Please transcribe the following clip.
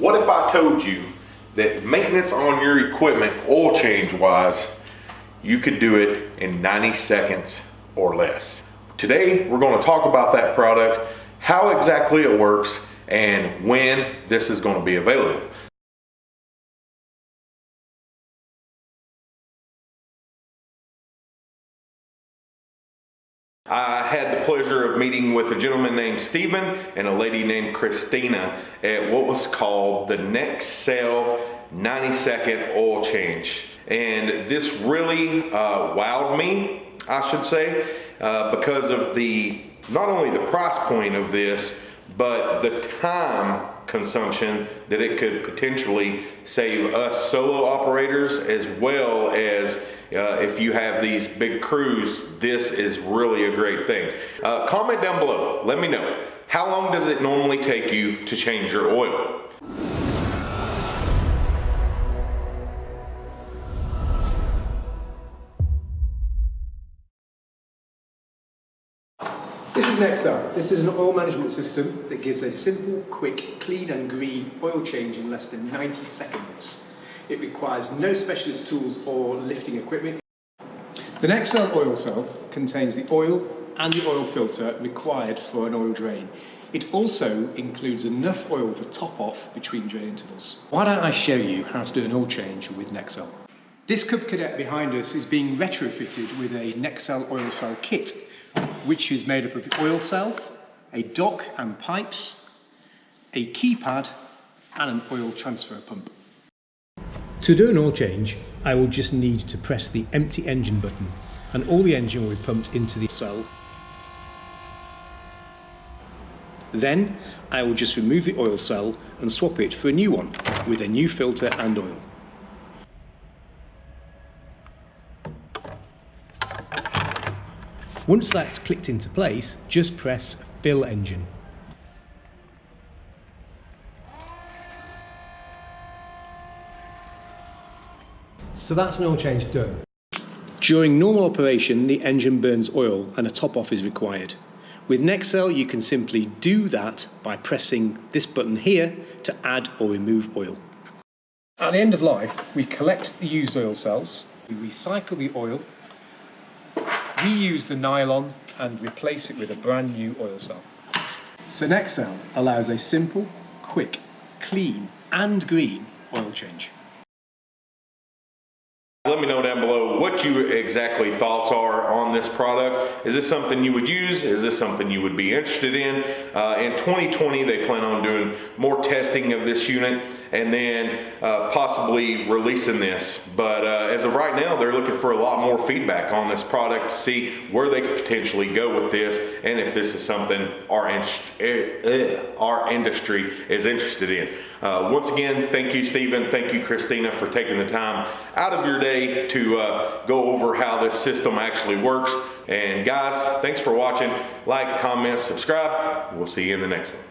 What if I told you that maintenance on your equipment, oil change wise, you could do it in 90 seconds or less? Today, we're gonna talk about that product, how exactly it works, and when this is gonna be available. I had the pleasure of meeting with a gentleman named Stephen and a lady named Christina at what was called the Nexcel 90 second oil change. And this really uh, wowed me, I should say, uh, because of the not only the price point of this, but the time consumption that it could potentially save us solo operators as well as uh, if you have these big crews, this is really a great thing. Uh, comment down below, let me know. How long does it normally take you to change your oil? This is Nexcel. This is an oil management system that gives a simple, quick, clean and green oil change in less than 90 seconds. It requires no specialist tools or lifting equipment. The Nexcel oil cell contains the oil and the oil filter required for an oil drain. It also includes enough oil for top off between drain intervals. Why don't I show you how to do an oil change with Nexcel? This Cub Cadet behind us is being retrofitted with a Nexcel oil cell kit which is made up of the oil cell, a dock and pipes, a keypad and an oil transfer pump. To do an oil change, I will just need to press the empty engine button and all the engine will be pumped into the cell. Then I will just remove the oil cell and swap it for a new one with a new filter and oil. Once that's clicked into place, just press fill engine. So that's an oil change done. During normal operation, the engine burns oil and a top off is required. With Nexcel, you can simply do that by pressing this button here to add or remove oil. At the end of life, we collect the used oil cells, we recycle the oil reuse the nylon and replace it with a brand new oil cell. Synexel allows a simple, quick, clean and green oil change. Let me know down below what you exactly thoughts are on this product. Is this something you would use? Is this something you would be interested in? Uh, in 2020, they plan on doing more testing of this unit and then uh, possibly releasing this. But uh, as of right now, they're looking for a lot more feedback on this product to see where they could potentially go with this and if this is something our, uh, our industry is interested in. Uh, once again, thank you, Stephen. Thank you, Christina, for taking the time out of your day to uh, go over how this system actually works. And guys, thanks for watching. Like, comment, subscribe. We'll see you in the next one.